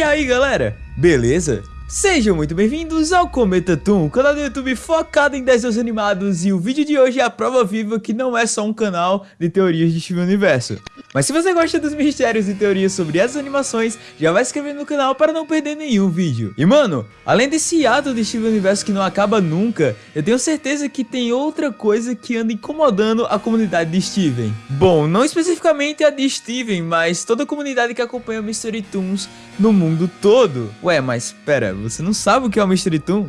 E aí galera, beleza? Sejam muito bem-vindos ao Cometa Toon, canal do YouTube focado em desenhos animados e o vídeo de hoje é a prova viva que não é só um canal de teorias de Steven Universo. Mas se você gosta dos mistérios e teorias sobre essas animações, já vai se inscrever no canal para não perder nenhum vídeo. E mano, além desse ato de Steven Universo que não acaba nunca, eu tenho certeza que tem outra coisa que anda incomodando a comunidade de Steven. Bom, não especificamente a de Steven, mas toda a comunidade que acompanha o Mystery Toons no mundo todo. Ué, mas pera, você não sabe o que é o Mystery Toon?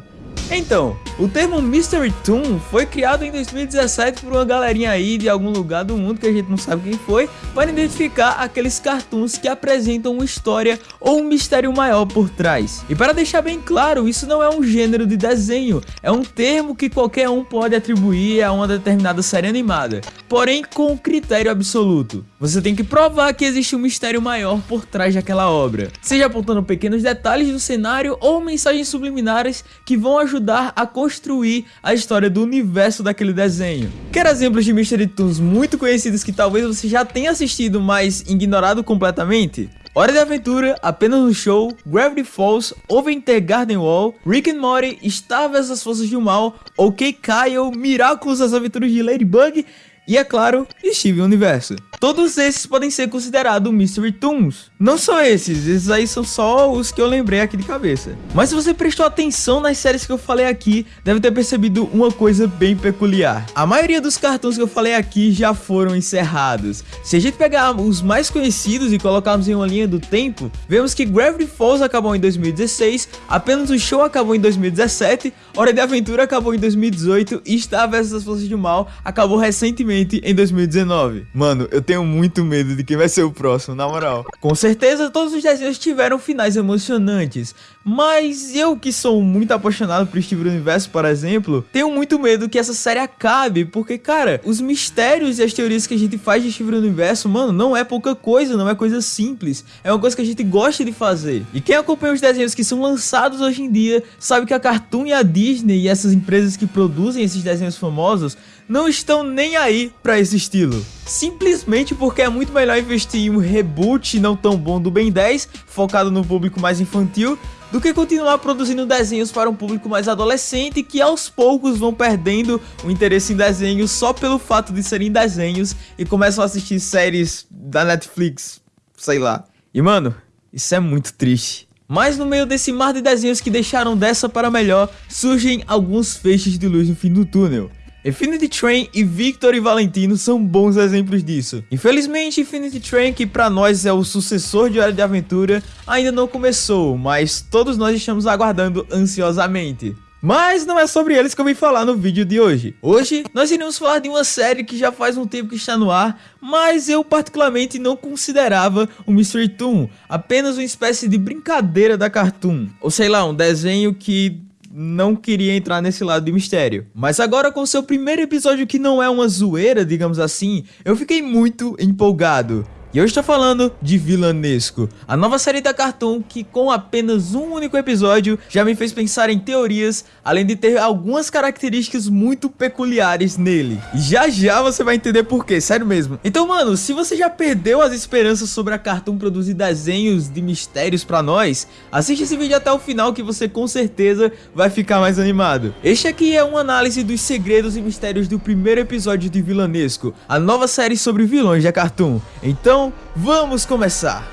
Então, o termo Mystery Toon foi criado em 2017 por uma galerinha aí de algum lugar do mundo que a gente não sabe quem foi, para identificar aqueles cartoons que apresentam uma história ou um mistério maior por trás. E para deixar bem claro, isso não é um gênero de desenho, é um termo que qualquer um pode atribuir a uma determinada série animada, porém com um critério absoluto. Você tem que provar que existe um mistério maior por trás daquela obra, seja apontando pequenos detalhes do cenário ou mensagens subliminares que vão ajudar a construir a história do universo daquele desenho. Quer exemplos de Mystery Toons muito conhecidos que talvez você já tenha assistido, mas ignorado completamente? Hora de Aventura, Apenas um Show, Gravity Falls, Over Garden Wall, Rick and Morty, Star vs as Forças do Mal, OK Kyle, Miraculous as Aventuras de Ladybug e, é claro, Steven Universo. Todos esses podem ser considerados Mystery Toons. Não só esses, esses aí são só os que eu lembrei aqui de cabeça. Mas se você prestou atenção nas séries que eu falei aqui, deve ter percebido uma coisa bem peculiar. A maioria dos cartões que eu falei aqui já foram encerrados. Se a gente pegar os mais conhecidos e colocarmos em uma linha do tempo, vemos que Gravity Falls acabou em 2016, Apenas o Show acabou em 2017, Hora de Aventura acabou em 2018 e Star vs as Forças do Mal acabou recentemente em 2019. Mano, eu tenho muito medo de quem vai ser o próximo, na moral. Com certeza todos os desenhos tiveram finais emocionantes, mas eu que sou muito apaixonado por Steven Universo, por exemplo, tenho muito medo que essa série acabe, porque cara, os mistérios e as teorias que a gente faz de Steven Universo, mano, não é pouca coisa, não é coisa simples, é uma coisa que a gente gosta de fazer. E quem acompanha os desenhos que são lançados hoje em dia, sabe que a Cartoon e a Disney e essas empresas que produzem esses desenhos famosos não estão nem aí para esse estilo. Simplesmente porque é muito melhor investir em um reboot não tão bom do Ben 10, focado no público mais infantil, do que continuar produzindo desenhos para um público mais adolescente que aos poucos vão perdendo o interesse em desenhos só pelo fato de serem desenhos e começam a assistir séries da Netflix, sei lá. E mano, isso é muito triste. Mas no meio desse mar de desenhos que deixaram dessa para melhor, surgem alguns feixes de luz no fim do túnel. Infinity Train e Victor e Valentino são bons exemplos disso. Infelizmente, Infinity Train, que para nós é o sucessor de Hora de Aventura, ainda não começou, mas todos nós estamos aguardando ansiosamente. Mas não é sobre eles que eu vim falar no vídeo de hoje. Hoje nós iremos falar de uma série que já faz um tempo que está no ar, mas eu particularmente não considerava o Mystery Toon apenas uma espécie de brincadeira da Cartoon. Ou sei lá, um desenho que não queria entrar nesse lado de mistério. Mas agora com seu primeiro episódio que não é uma zoeira, digamos assim, eu fiquei muito empolgado. E eu estou falando de Vilanesco, a nova série da Cartoon que com apenas um único episódio já me fez pensar em teorias, além de ter algumas características muito peculiares nele. E já já você vai entender por quê, sério mesmo. Então mano, se você já perdeu as esperanças sobre a Cartoon produzir desenhos de mistérios pra nós, assiste esse vídeo até o final que você com certeza vai ficar mais animado. Este aqui é uma análise dos segredos e mistérios do primeiro episódio de Vilanesco, a nova série sobre vilões da Cartoon. Então então, vamos começar!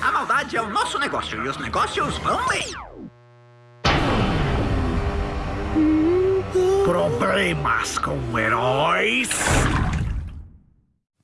A maldade é o nosso negócio e os negócios vão bem. Problemas com heróis.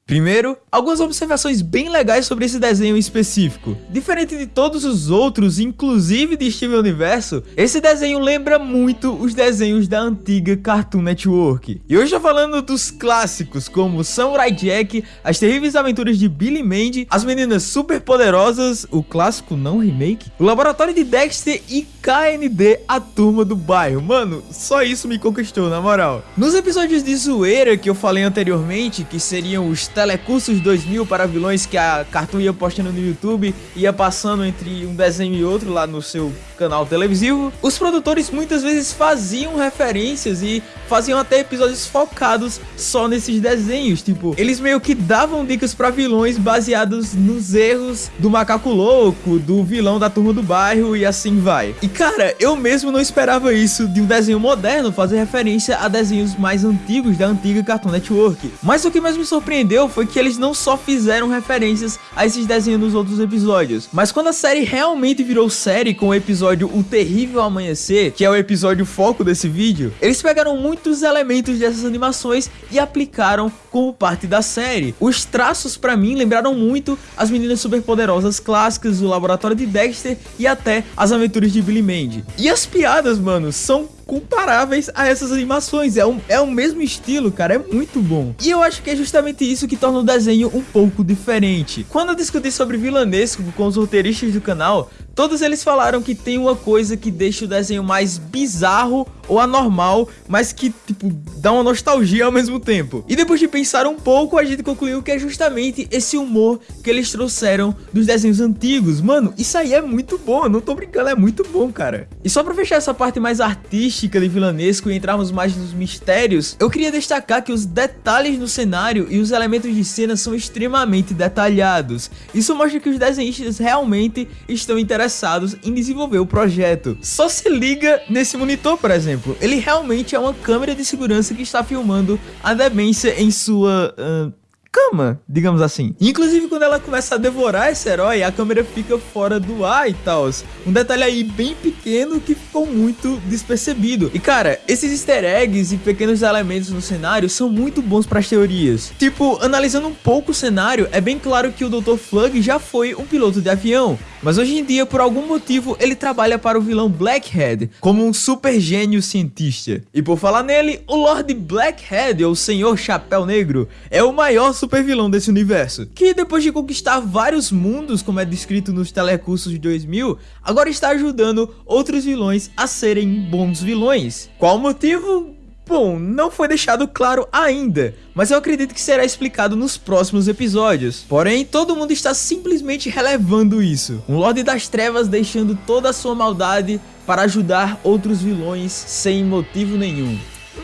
Primeiro, algumas observações bem legais sobre esse desenho específico. Diferente de todos os outros, inclusive de Steven Universo, esse desenho lembra muito os desenhos da antiga Cartoon Network. E hoje eu falando dos clássicos como Samurai Jack, As Terríveis Aventuras de Billy Mandy, As Meninas Super Poderosas, o clássico não remake, o Laboratório de Dexter e KND, a Turma do Bairro. Mano, só isso me conquistou, na moral. Nos episódios de zoeira que eu falei anteriormente, que seriam os telecursos 2000 para vilões que a Cartoon ia postando no YouTube, ia passando entre um desenho e outro lá no seu canal televisivo, os produtores muitas vezes faziam referências e faziam até episódios focados só nesses desenhos, tipo, eles meio que davam dicas para vilões baseados nos erros do macaco louco, do vilão da turma do bairro e assim vai. E cara, eu mesmo não esperava isso de um desenho moderno fazer referência a desenhos mais antigos da antiga Cartoon Network. Mas o que mais me surpreendeu foi que eles não só fizeram referências a esses desenhos nos outros episódios, mas quando a série realmente virou série com o episódio O Terrível Amanhecer, que é o episódio foco desse vídeo, eles pegaram muitos elementos dessas animações e aplicaram como parte da série. Os traços para mim lembraram muito as meninas superpoderosas clássicas, o laboratório de Dexter e até as aventuras de Billy Mandy. E as piadas, mano, são comparáveis a essas animações. É, um, é o mesmo estilo, cara, é muito bom. E eu acho que é justamente isso que torna o desenho um pouco diferente. Quando eu discuti sobre vilanesco com os roteiristas do canal, todos eles falaram que tem uma coisa que deixa o desenho mais bizarro ou anormal, mas que, tipo, dá uma nostalgia ao mesmo tempo. E depois de pensar um pouco, a gente concluiu que é justamente esse humor que eles trouxeram dos desenhos antigos. Mano, isso aí é muito bom, não tô brincando, é muito bom, cara. E só pra fechar essa parte mais artística de vilanesco e entrarmos mais nos mistérios, eu queria destacar que os detalhes no cenário e os elementos de cena são extremamente detalhados. Isso mostra que os desenhistas realmente estão interessados em desenvolver o projeto. Só se liga nesse monitor, por exemplo exemplo, ele realmente é uma câmera de segurança que está filmando a demência em sua... Uh, cama, digamos assim. Inclusive, quando ela começa a devorar esse herói, a câmera fica fora do ar e tal. Um detalhe aí bem pequeno que ficou muito despercebido. E cara, esses easter eggs e pequenos elementos no cenário são muito bons para as teorias. Tipo, analisando um pouco o cenário, é bem claro que o Dr. Flug já foi um piloto de avião. Mas hoje em dia, por algum motivo, ele trabalha para o vilão Blackhead como um super gênio cientista. E por falar nele, o Lord Blackhead, ou Senhor Chapéu Negro, é o maior vilão desse universo, que depois de conquistar vários mundos, como é descrito nos telecursos de 2000, agora está ajudando outros vilões a serem bons vilões. Qual o motivo? Bom, não foi deixado claro ainda, mas eu acredito que será explicado nos próximos episódios. Porém, todo mundo está simplesmente relevando isso. Um Lorde das Trevas deixando toda a sua maldade para ajudar outros vilões sem motivo nenhum.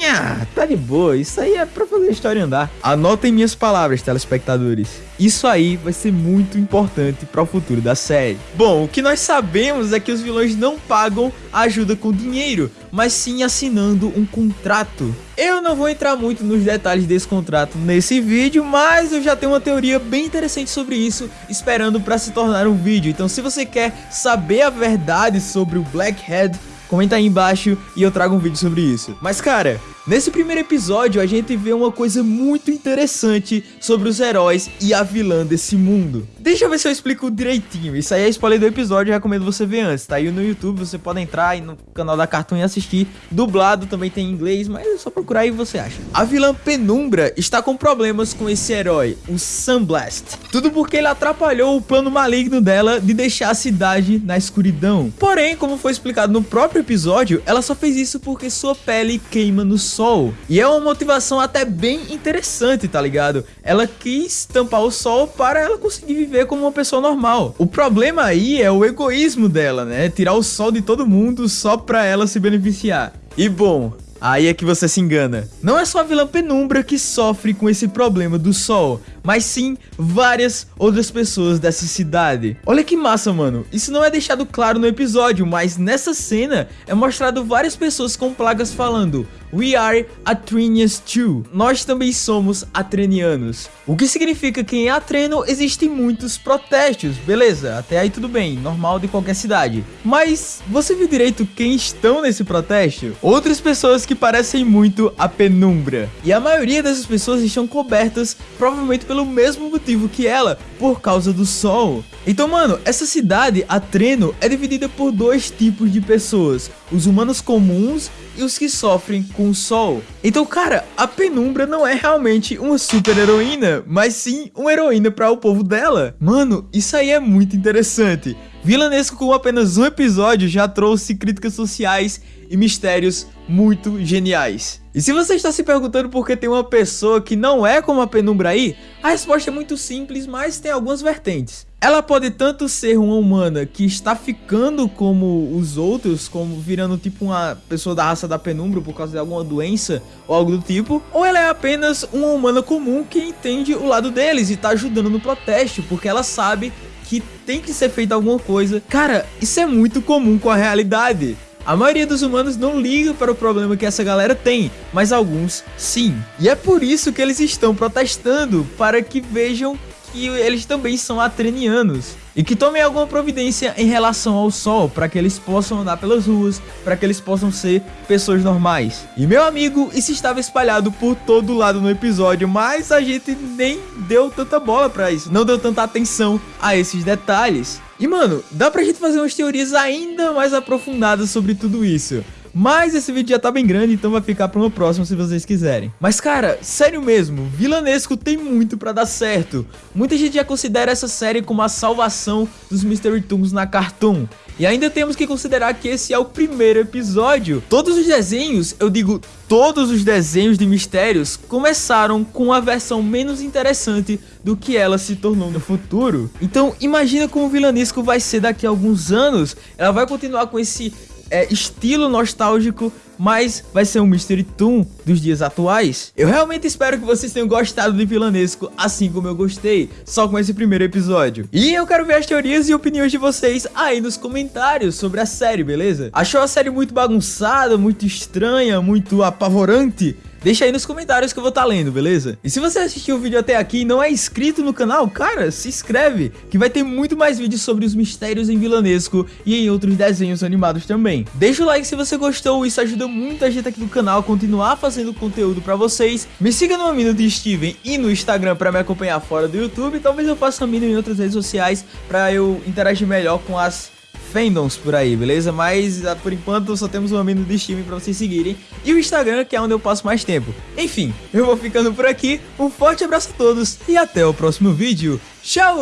Ah, tá de boa, isso aí é pra fazer a história andar. Anotem minhas palavras, telespectadores. Isso aí vai ser muito importante para o futuro da série. Bom, o que nós sabemos é que os vilões não pagam ajuda com dinheiro, mas sim assinando um contrato. Eu não vou entrar muito nos detalhes desse contrato nesse vídeo, mas eu já tenho uma teoria bem interessante sobre isso, esperando para se tornar um vídeo. Então se você quer saber a verdade sobre o Blackhead, comenta aí embaixo e eu trago um vídeo sobre isso. Mas cara, nesse primeiro episódio a gente vê uma coisa muito interessante sobre os heróis e a vilã desse mundo. Deixa eu ver se eu explico direitinho, isso aí é spoiler do episódio, eu recomendo você ver antes, tá aí no YouTube, você pode entrar no canal da Cartoon e assistir, dublado também tem em inglês, mas é só procurar aí você acha. A vilã Penumbra está com problemas com esse herói, o Sunblast, tudo porque ele atrapalhou o plano maligno dela de deixar a cidade na escuridão. Porém, como foi explicado no próprio episódio, ela só fez isso porque sua pele queima no sol. E é uma motivação até bem interessante, tá ligado? Ela quis tampar o sol para ela conseguir viver como uma pessoa normal. O problema aí é o egoísmo dela, né? Tirar o sol de todo mundo só pra ela se beneficiar. E bom, Aí é que você se engana. Não é só a vilã Penumbra que sofre com esse problema do sol, mas sim várias outras pessoas dessa cidade. Olha que massa, mano. Isso não é deixado claro no episódio, mas nessa cena é mostrado várias pessoas com plagas falando We are Atrenians too. Nós também somos atrenianos. O que significa que em Atreno existem muitos protestos, beleza? Até aí tudo bem, normal de qualquer cidade. Mas você viu direito quem estão nesse protesto? Outras pessoas que parecem muito a penumbra. E a maioria dessas pessoas estão cobertas provavelmente pelo mesmo motivo que ela, por causa do sol. Então, mano, essa cidade, Atreno, é dividida por dois tipos de pessoas: os humanos comuns e os que sofrem com o sol. Então, cara, a Penumbra não é realmente uma super heroína, mas sim uma heroína para o povo dela. Mano, isso aí é muito interessante. Vilanesco com apenas um episódio já trouxe críticas sociais e mistérios muito geniais. E se você está se perguntando por que tem uma pessoa que não é como a Penumbra aí, a resposta é muito simples, mas tem algumas vertentes. Ela pode tanto ser uma humana que está ficando como os outros, como virando tipo uma pessoa da raça da Penumbra por causa de alguma doença ou algo do tipo, ou ela é apenas uma humana comum que entende o lado deles e está ajudando no protesto, porque ela sabe que tem que ser feita alguma coisa. Cara, isso é muito comum com a realidade. A maioria dos humanos não liga para o problema que essa galera tem, mas alguns sim. E é por isso que eles estão protestando, para que vejam que eles também são atrenianos e que tomem alguma providência em relação ao sol para que eles possam andar pelas ruas, para que eles possam ser pessoas normais. E meu amigo, isso estava espalhado por todo lado no episódio, mas a gente nem deu tanta bola para isso, não deu tanta atenção a esses detalhes. E mano, dá pra gente fazer umas teorias ainda mais aprofundadas sobre tudo isso. Mas esse vídeo já tá bem grande, então vai ficar para uma próxima se vocês quiserem. Mas cara, sério mesmo, Vilanesco tem muito para dar certo. Muita gente já considera essa série como a salvação dos Mystery Toons na Cartoon. E ainda temos que considerar que esse é o primeiro episódio. Todos os desenhos, eu digo todos os desenhos de mistérios, começaram com a versão menos interessante do que ela se tornou no futuro. Então imagina como o Vilanesco vai ser daqui a alguns anos. Ela vai continuar com esse é, estilo nostálgico, mas vai ser um Mystery Toon dos dias atuais. Eu realmente espero que vocês tenham gostado de Vilanesco, assim como eu gostei, só com esse primeiro episódio. E eu quero ver as teorias e opiniões de vocês aí nos comentários sobre a série, beleza? Achou a série muito bagunçada, muito estranha, muito apavorante? Deixa aí nos comentários que eu vou estar tá lendo, beleza? E se você assistiu o vídeo até aqui e não é inscrito no canal, cara, se inscreve, que vai ter muito mais vídeos sobre os mistérios em vilanesco e em outros desenhos animados também. Deixa o like se você gostou, isso ajuda muita gente aqui no canal a continuar fazendo conteúdo pra vocês. Me siga no Amino de Steven e no Instagram pra me acompanhar fora do YouTube, talvez eu faça Amino em outras redes sociais pra eu interagir melhor com as fandoms por aí, beleza? Mas ah, por enquanto só temos o Amino de Steam pra vocês seguirem e o Instagram que é onde eu passo mais tempo. Enfim, eu vou ficando por aqui, um forte abraço a todos e até o próximo vídeo. Tchau!